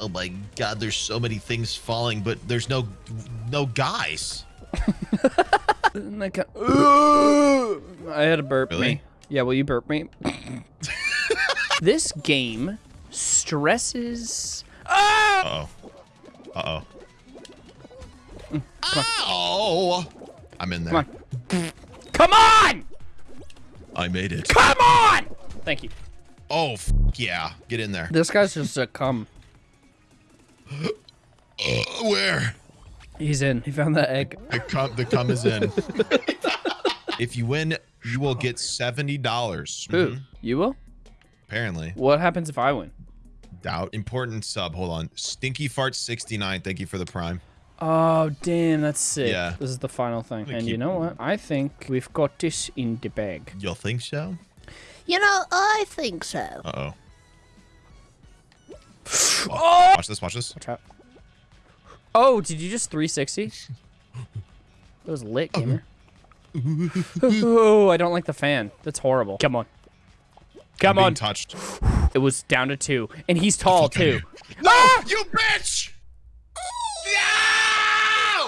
Oh my god, there's so many things falling, but there's no no guys. I, ca- I had to burp Really? me. Yeah, will you burp me? this game stresses. Ah! Uh oh. Uh oh. Ow! I'm in there. Come on. Come on! I made it. Come on! Thank you. Oh f- yeah, get in there. This guy's just a cum. Uh, where? He's in. He found that egg. The cum, the cum is in. if you win, you will get seventy dollars. Who? You will? Apparently, What happens if I win? doubt. Important sub. Hold on. Stinky fart sixty nine. Thank you for the prime. Oh, damn, that's sick. Yeah. This is the final thing. And you keep- know what? I think we've got this in the bag. You'll think so? You know, I think so. Uh oh. Oh! Watch this. Watch this. Watch out. Oh, did you just 360? It was lit, gamer. oh, I don't like the fan. That's horrible. Come on. Come on. touched. It was down to two. And he's tall, too. No, Ah! you bitch!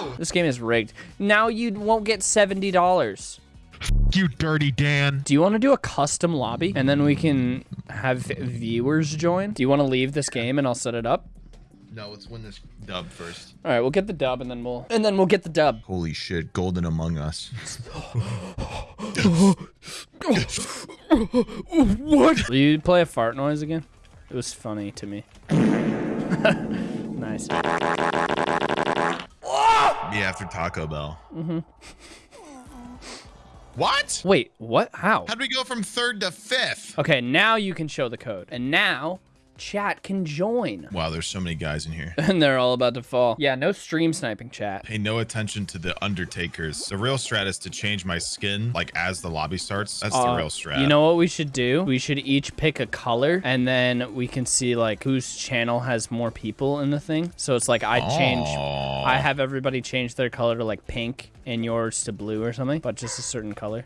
No! This game is rigged. Now you won't get $70. You dirty Dan. Do you want to do a custom lobby? And then we can have viewers join? Do you want to leave this game and I'll set it up? No, let's win this dub first. All right, we'll get the dub and then we'll and then we'll get the dub. Holy shit, Golden Among Us. What? Will you play a fart noise again? It was funny to me. nice. Me after Taco Bell. Mm-hmm. What? Wait, what? How? How'd we go from third to fifth? Okay, now you can show the code. And now chat can join. Wow, there's so many guys in here. And they're all about to fall. Yeah, no stream sniping chat. Pay no attention to the Undertakers. The real strat is to change my skin, like as the lobby starts. That's the Uh, real strat. You know what we should do? We should each pick a color and then we can see like whose channel has more people in the thing. So it's like I change. I have everybody change their color to like pink and yours to blue or something, but just a certain color.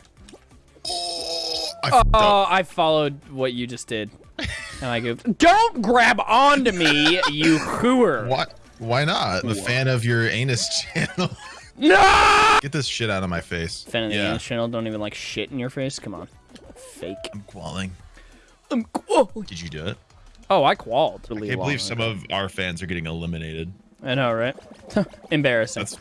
I. Oh, I followed what you just did. And I go, Don't grab onto me, you hooer. What? Why not? I'm a fan of your anus channel. No! Get this shit out of my face. Fan of the yeah. English channel, don't even like shit in your face. Come on. Fake. I'm qualling. I'm qual- Did you do it? Oh, I qualled. Really I can't believe some of our fans are getting eliminated. I know, right? Embarrassing. That's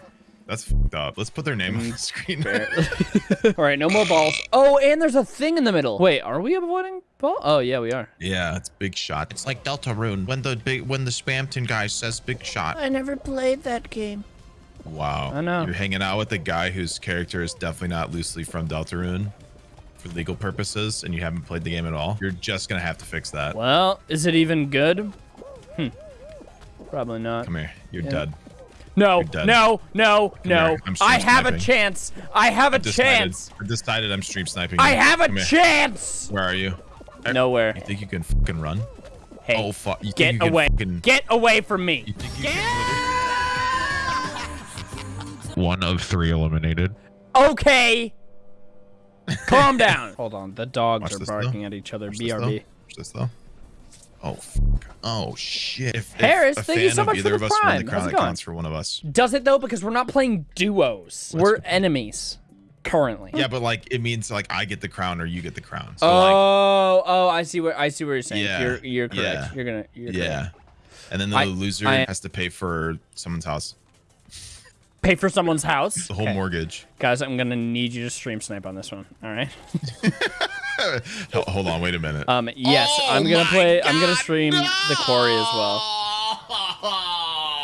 that's fucked up. Let's put their name on the mm, screen. All right, no more balls. Oh, and there's a thing in the middle. Wait, are we avoiding ball? Oh, yeah, we are. yeah, it's big shot. It's like Deltarune when the big when the Spamton guy says big shot. I never played that game. Wow. I know. You're hanging out with a guy whose character is definitely not loosely from Deltarune for legal purposes, and you haven't played the game at all. You're just gonna have to fix that. Well, is it even good? Hmm. Probably not. Come here. You're Yeah. dead. No, dead. no, no, no. I'm stream I have a chance. I have a Decided, chance. I decided I'm stream sniping. I have a Come here. chance. Where are you? Nowhere. You think you can fucking run? Hey, oh fuck! You think get you away. Fucking, Get away from me. you think you can One of three eliminated. Okay. Calm down. Hold on. The dogs Watch are barking though. at each other. Watch this. BRB. Watch this though. Oh, fuck. oh shit! If, if Harris, a thank you so of much for either the of us prime. the How's it that going? counts for one of us. Does it though? Because we're not playing duos. we're enemies currently. Yeah, but like it means like I get the crown or you get the crown. So like Oh, oh, I see what I see what you're saying. Yeah, You're you're correct. yeah, You're gonna you're yeah, correct. and then the I- loser I- has to pay for someone's house, Pay for someone's house. the whole Okay. mortgage. Guys, I'm gonna need you to stream snipe on this one. All right. Hold on, wait a minute. Um. Yes, Oh I'm gonna play. I'm gonna God, stream the quarry as well.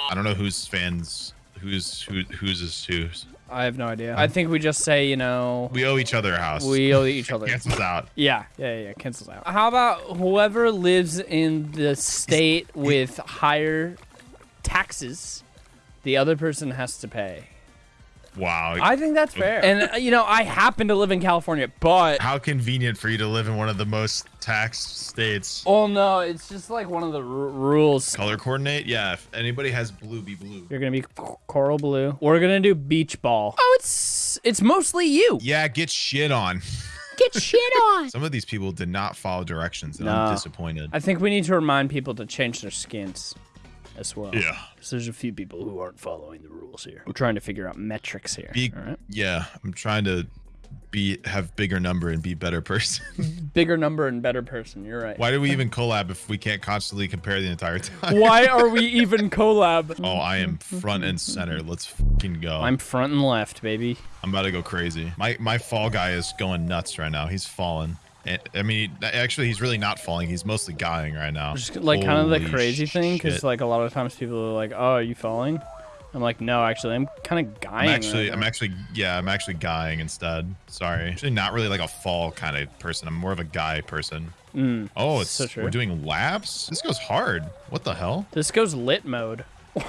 I don't know whose fans, who's who, whose is whose. I have no idea. I think we just say, you know, We owe each other a house. we owe each other. cancels out. Yeah, yeah, yeah. Cancels out. How about whoever lives in the state with higher taxes, the other person has to pay. Wow. I think that's fair. And uh, you know, I happen to live in California, but How convenient for you to live in one of the most taxed states. oh no, it's just like one of the r- rules. Color coordinate? Yeah, if anybody has blue, be blue. You're gonna be c- coral blue. We're gonna do beach ball. Oh, it's it's mostly you. Yeah, get shit on. Get shit on. Some of these people did not follow directions, and No. I'm disappointed. I think we need to remind people to change their skins. As well. Yeah. 'Cause there's a few people who aren't following the rules here. We're trying to figure out metrics here. Be, all right. Yeah, I'm trying to be have bigger number and be better person. Bigger number and better person. You're right. Why do we even collab if we can't constantly compare the entire time? Why are we even collab? Oh, I am front and center. Let's fucking go. I'm front and left, baby. I'm about to go crazy. My my fall guy is going nuts right now. He's falling. I mean, actually, he's really not falling. He's mostly guying right now. Just like kind of the crazy thing, because like a lot of times people are like, "Oh, are you falling?" I'm like, "No, actually, I'm kind of I'm guying." actually, right I'm actually, yeah, I'm actually guying instead. Sorry, actually, not really like a fall kind of person. I'm more of a guy person. Mm, Oh, it's so true. we're doing laps. This goes hard. What the hell? This goes lit mode.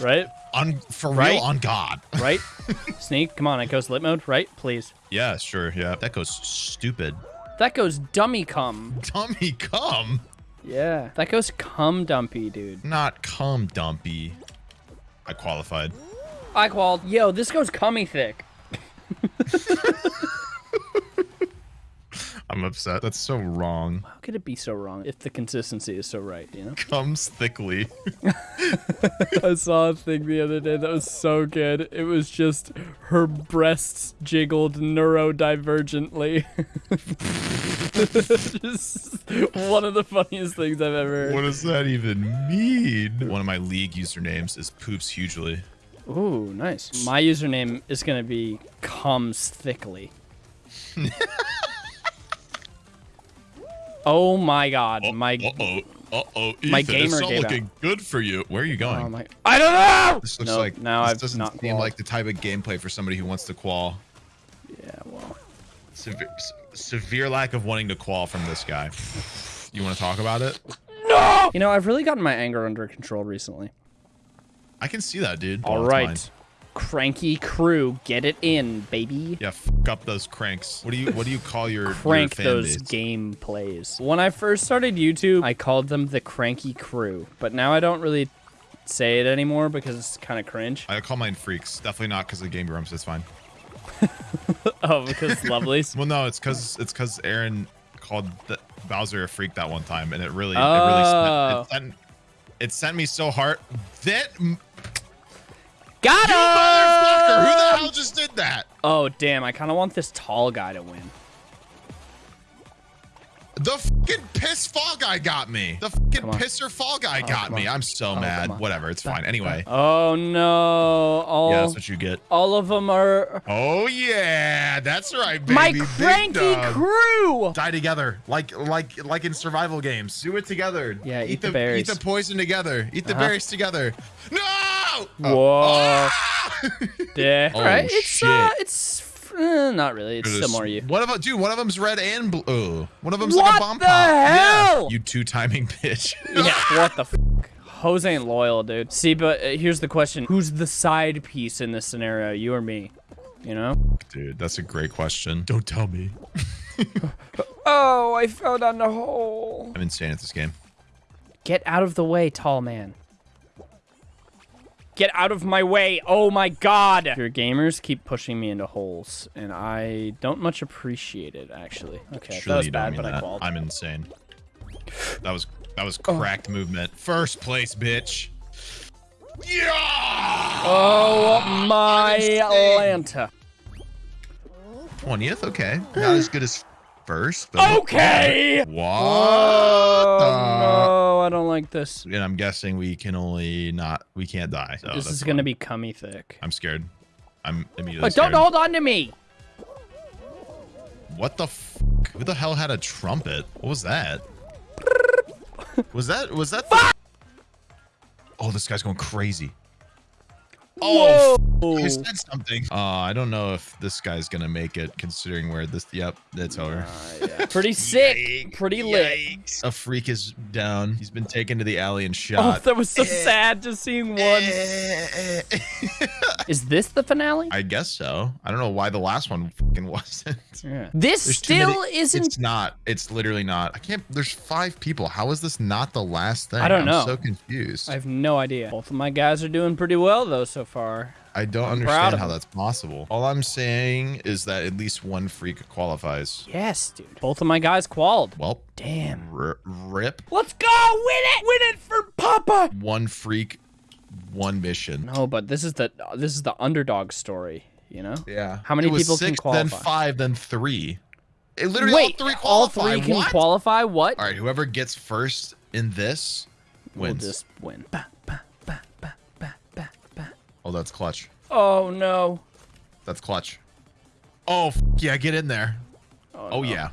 right? On for Right? real, on God. Right? Sneak, come on, it goes lit mode, right? Please. Yeah, sure. Yeah, that goes stupid. That goes dummy cum. Dummy, come. Yeah. That goes cum dumpy, dude. Not come dumpy. I qualified. I qualled. Yo, this goes cummy thick. I'm upset. That's so wrong. How could it be so wrong if the consistency is so right, you know? Comes thickly. I saw a thing the other day that was so good. It was just her breasts jiggled neurodivergently. just one of the funniest things I've ever heard. What does that even mean? One of my league usernames is poops hugely. Ooh, nice. My username is gonna be comes thickly. Oh my god, my Uh oh. Uh oh. My Ethan, gamer it's not data. looking good for you. Where are you going? oh my I don't know. this looks Nope, like now this I've doesn't not seem qualled. like the type of gameplay for somebody who wants to qual. Yeah, well, Severe, severe lack of wanting to qual from this guy. You want to talk about it? No! You know I've really gotten my anger under control recently. I can see that, dude. All Oh, mine. Cranky crew, get it in, baby. Yeah, fuck up those cranks. What do you What do you call your Crank your those base? game plays. When I first started YouTube, I called them the cranky crew, but now I don't really say it anymore because it's kind of cringe. I call mine freaks. Definitely not because of Game Grumps. It's fine. oh, because lovelies. Well, no, it's because it's because Arin called the Bowser a freak that one time, and it really, it really, Oh. sent, it, oh. sent, it sent me so hard. That you Got motherfucker! Who the hell just did that? Oh, damn. I kind of want this tall guy to win. The fucking piss fall guy got me. The fucking Come on. pisser fall guy got Oh, come me. I'm so come mad. Whatever, it's fine. Anyway, Oh, no. All, yeah, that's what you get. all of them are Oh yeah, that's right, baby. my cranky crew. Die together, like like like in survival games. Do it together. Yeah, eat the berries. Eat the poison together. Eat the Uh-huh. berries together. No! Whoa. Ah! Yeah. Oh, All right. It's, shit. uh, it's, uh, not really. It's still more you. One of them, dude. One of them's red and blue. Oh, one of them's like a bomb the pop. Yeah. hell? You two timing bitch. Yeah, what the f? Jose ain't loyal, dude. See, but uh, here's the question. Who's the side piece in this scenario? You or me? You know? dude, that's a great question. Don't tell me. Oh, I fell down the hole. I'm insane at this game. Get out of the way, tall man. Get out of my way. Oh my god. Your gamers keep pushing me into holes, and I don't much appreciate it, actually. Okay, that was bad, mean but I called. I'm insane. That was that was Oh. cracked movement. First place, bitch. Yeah. Oh my Atlanta. Twentieth, okay. Not as good as first, but Okay. What? Oh no, I don't like this. And I'm guessing we can only not we can't die. So this is gonna be cummy thick. I'm scared. I'm immediately scared. don't hold on to me. What the f- Who the hell had a trumpet? What was that? was that was that Oh, this guy's going crazy. Oh, Whoa. he said something. Uh, I don't know if this guy's gonna make it, considering where this. Yep, that's over. Uh, yeah. Pretty sick. Yikes, Pretty lit. yikes. A freak is down. He's been taken to the alley and shot. Oh, shot. that was so sad just seeing one. Is this the finale? I guess so. I don't know why the last one fucking wasn't. Yeah. This There's still isn't. It's not. It's literally not. I can't. There's five people. How is this not the last thing? I don't I'm know. so confused. I have no idea. Both of my guys are doing pretty well though so far. I don't proud understand how him. that's possible. All I'm saying is that at least one freak qualifies. Yes, dude. Both of my guys qualled. Well, Damn. rip. Let's go! Win it! Win it for Papa! One freak, one mission. No, but this is the this is the underdog story, you know? Yeah. How many people can six, Then five, then three. It literally Wait, all three all three can what? qualify? What? All right, whoever gets first in this wins. We'll just win. Ba, Oh, that's clutch. Oh no. That's clutch. Oh, f- yeah, get in there. Oh, Oh, no. yeah.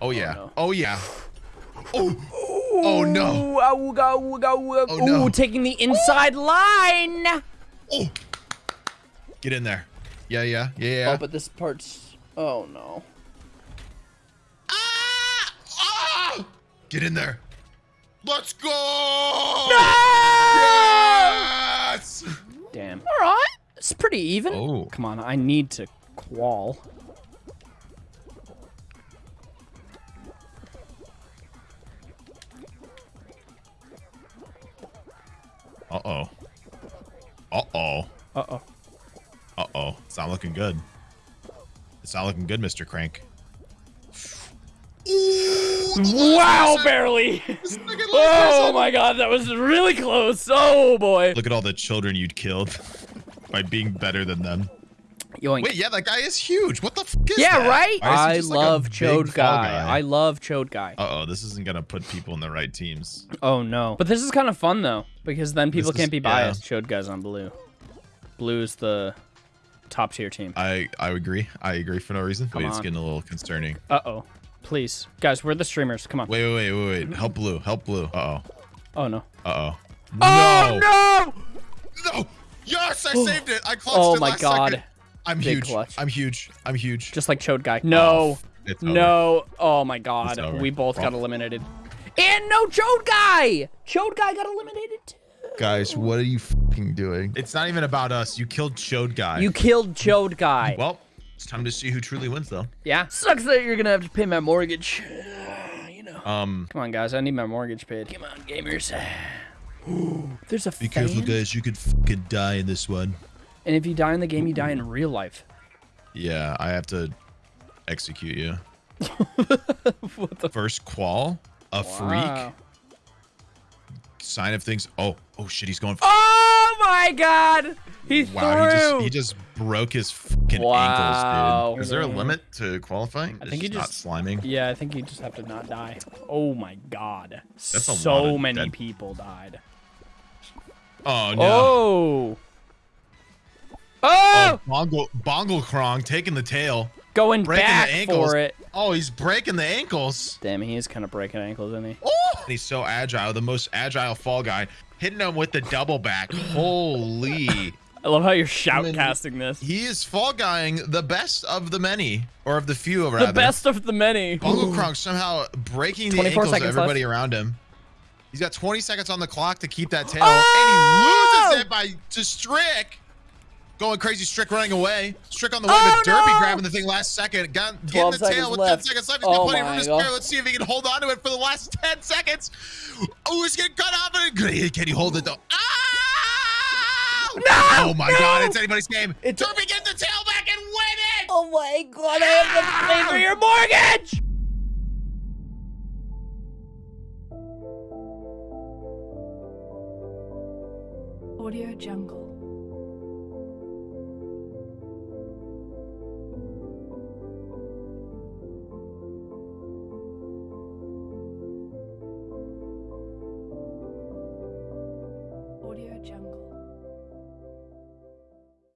Oh, yeah. no. Oh, yeah. Oh. Oh, no. Ooh, ooga, ooga, ooga. Oh, no. Ooh, taking the inside line. Oh. Get in there. Yeah, yeah, yeah, yeah. Oh, but this part's. Oh no. Ah! Ah! Get in there. Let's go! Yes! Damn. All right. It's pretty even. Oh. Come on, I need to qual. Uh-oh. Uh-oh. Uh oh. Uh-oh. It's not looking good. It's not looking good, Mr. Crank. Wow, barely. oh my god, that was really close. Oh boy. Look at all the children you'd killed by being better than them. Yoink. Wait, yeah, that guy is huge. What the f is yeah, that? right? Why is he I just like love Chode fall guy. I love Chode guy. Uh-oh, this isn't gonna put people in the right teams. Oh no. But this is kind of fun though, because then people This can't is- be yeah. biased. Chode guy's on blue. Blue's the top tier team. I I agree. I agree for no reason. Come Wait, it's getting a little concerning. Uh oh. Please. Guys, we're the streamers. Come on. Wait, wait, wait, wait, wait. Help blue. Help blue. Uh-oh. Oh no. Uh-oh. Oh no! no! No! Yes, I saved it. I clutched Oh it my god. second. I'm Big huge. clutch. I'm huge. I'm huge. Just like Chode guy. No. It's. No. Oh my god. We both got eliminated. And no Chode guy! Chode guy got eliminated too. Guys, what are you fucking doing? It's not even about us. You killed Chode guy. You killed Chode guy. Well, it's time to see who truly wins, though. Yeah. Sucks that you're gonna have to pay my mortgage. you know. Um, Come on, guys. I need my mortgage paid. Come on, gamers. There's a be fan. careful, guys. You could fucking die in this one. And if you die in the game, you die in real life. Yeah, I have to execute you. what the First qual, a freak, sign of things. Oh, oh shit, he's going. Oh my god! He wow, he just he just broke his fucking Wow. ankles, dude. Is there a limit to qualifying? I It's think you not just- sliming. Yeah, I think you just have to not die. Oh my god. That's a so lot of many dead- people died. Oh no. Oh. Oh! Oh, Bongo Bongo Krong taking the tail, Going breaking back the ankles. for it. Oh, he's breaking the ankles. Damn, he is kind of breaking ankles, isn't he? Oh, he's so agile, the most agile fall guy, hitting him with the double back. Holy. I love how you're shoutcasting this. He is fall guying the best of the many, or of the few, rather. The best of the many. Bongo Krong somehow breaking the ankles of everybody left. around him. He's got 20 seconds on the clock to keep that tail, Oh! and he loses it by to Strick. Going crazy, Strick running away. Strick on the way, Oh, but Derby no! grabbing the thing last second. Got, getting the tail with left. 10 seconds left. He's got Oh plenty of room my to spare. God. Let's see if he can hold on to it for the last 10 seconds. Oh, he's getting cut off. And can he hold it though? Ah! No! Oh my No! God! It's anybody's game. It's- Derby gets the tail back and win it. Oh my god, I have to Pay for your mortgage!